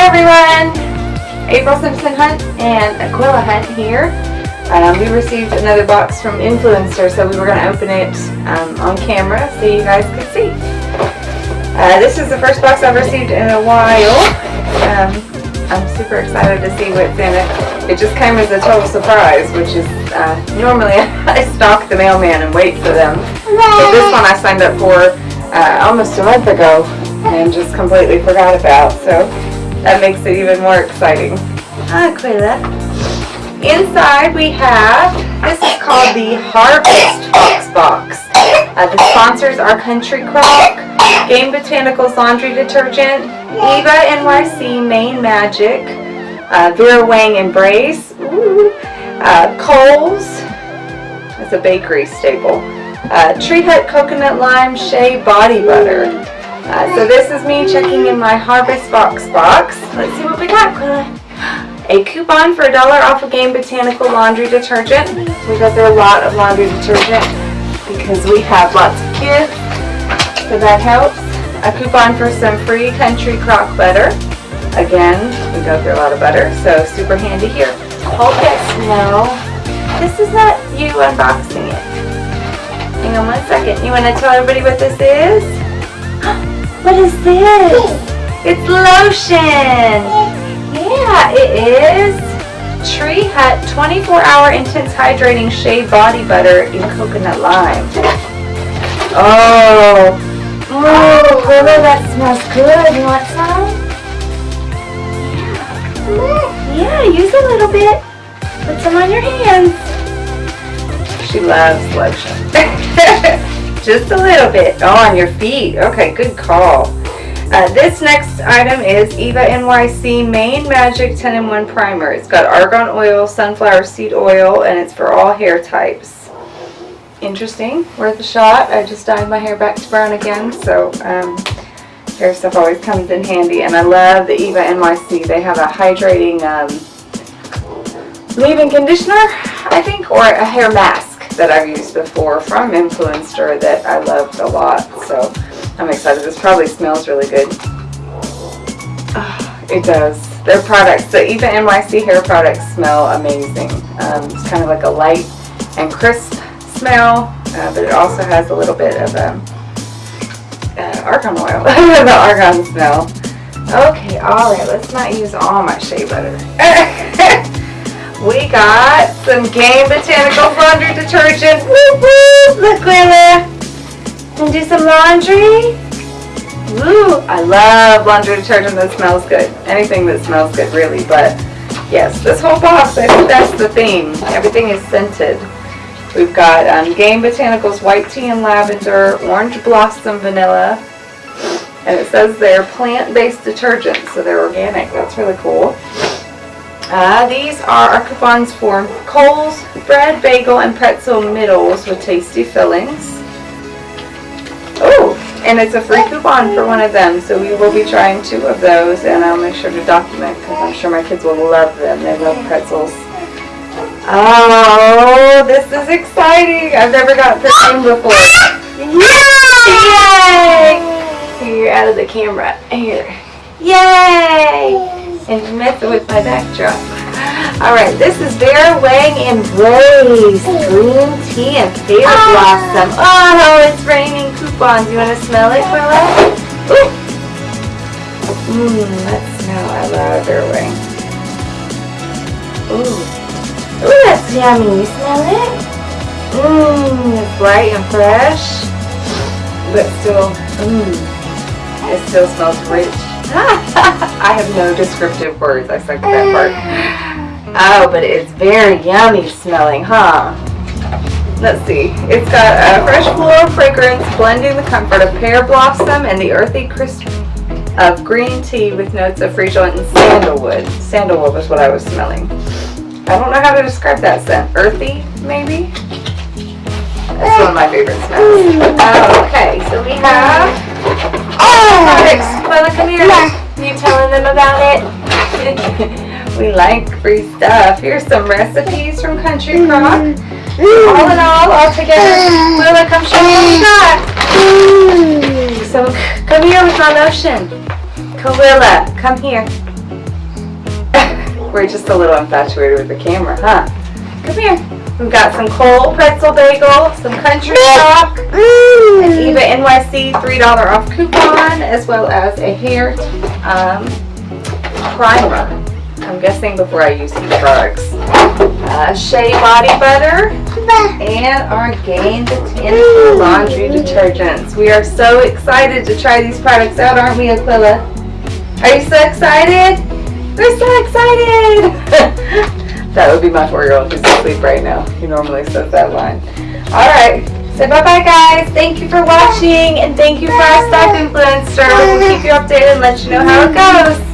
Hi everyone! April Simpson Hunt and Aquila Hunt here. Um, we received another box from Influenster, so we were going to open it um, on camera so you guys could see. Uh, this is the first box I've received in a while. Um, I'm super excited to see what's in it. It just came as a total surprise, which is uh, normally I stalk the mailman and wait for them. But this one I signed up for uh, almost a month ago and just completely forgot about. So that makes it even more exciting. Hi, Aquila. Inside we have, this is called the Harvest VoxBox. Uh, the sponsors are Country Crock, Gain Botanicals Laundry Detergent, Eva NYC Mane Magic, uh, Vera Wang Embrace, ooh, uh, Kohl's, that's a bakery staple, uh, Tree Hut Coconut Lime Shea Body Butter. Uh, so this is me checking in my Harvest Box box. Let's see what we got, A coupon for a dollar off of Gain Botanical Laundry Detergent. We got there a lot of laundry detergent because we have lots of kids, so that helps. A coupon for some free Country Crock Butter. Again, we go through a lot of butter, so super handy here. This now. This is not you unboxing it. Hang on one second. You want to tell everybody what this is? What is this? It's lotion. Yeah, it is. Tree Hut 24 Hour Intense Hydrating Shea Body Butter in Coconut Lime. Oh. Oh, that smells good. You want some? Yeah. Yeah, use a little bit. Put some on your hands. She loves lotion. Just a little bit. Oh, on your feet. Okay, good call. Uh, this next item is Eva NYC Mane Magic 10 in 1 Primer. It's got argan oil, sunflower seed oil, and it's for all hair types. Interesting. Worth a shot. I just dyed my hair back to brown again, so um, hair stuff always comes in handy. And I love the Eva NYC. They have a hydrating um, leave-in conditioner, I think, or a hair mask that I've used before from Influenster that I loved a lot. So I'm excited. This probably smells really good. Oh, it does. Their products, the Eva NYC hair products smell amazing. Um, it's kind of like a light and crisp smell, uh, but it also has a little bit of um, uh, argan oil, the argan smell. Okay, alright, let's not use all my shea butter. got some Gain Botanicals Laundry Detergent. Woo woo! Look, Lila and do some laundry. Woo! I love laundry detergent that smells good. Anything that smells good, really. But yes, this whole box, I think that's the theme. Everything is scented. We've got um, Gain Botanicals White Tea and Lavender, Orange Blossom Vanilla, and it says they're plant-based detergents, so they're organic. That's really cool. Uh, these are our coupons for Kohl's, bread, bagel, and pretzel middles with tasty fillings. Oh, and it's a free coupon for one of them, so we will be trying two of those, and I'll make sure to document because I'm sure my kids will love them. They love pretzels. Oh, this is exciting! I've never got perfume before. Yay! Here, you're out of the camera. Here. Yay! And messing with my backdrop. Alright, this is Vera Wang Embrace Green Tea and Pear ah. Blossom. Oh, it's raining coupons. You want to smell it? Ooh. Mmm, that smell. I love Vera Wang. Ooh. Ooh, that's yummy. You smell it? Mmm, it's light and fresh. But still, mmm, it still smells rich. I have no descriptive words. I suck at that part. Oh, but it's very yummy smelling, huh? Let's see. It's got a fresh floral fragrance blending the comfort of pear blossom and the earthy crisp of green tea with notes of freesia and sandalwood. Sandalwood was what I was smelling. I don't know how to describe that scent. Earthy, maybe? That's one of my favorite smells. Oh, okay, so we have oh. Quilla, come here. You telling them about it? We like free stuff. Here's some recipes from Country mm. Crock. Mm. All in all, all together. Mm. Willa, come show me what we got. So, come here with my lotion. Kawilla, come here. We're just a little infatuated with the camera, huh? Come here. We've got some cold pretzel bagel, some Country Crock, an Eva NYC $3 off coupon, as well as a hair um, primer. I'm guessing before I use these drugs. Uh, Shea body butter and our Gain Botanical laundry detergents. We are so excited to try these products out, aren't we, Aquila? Are you so excited? We're so excited! that would be my four-year-old who's asleep right now. He normally says that line. Alright, say bye-bye guys. Thank you for watching and thank you for our stock influencer. We'll keep you updated and let you know how it goes.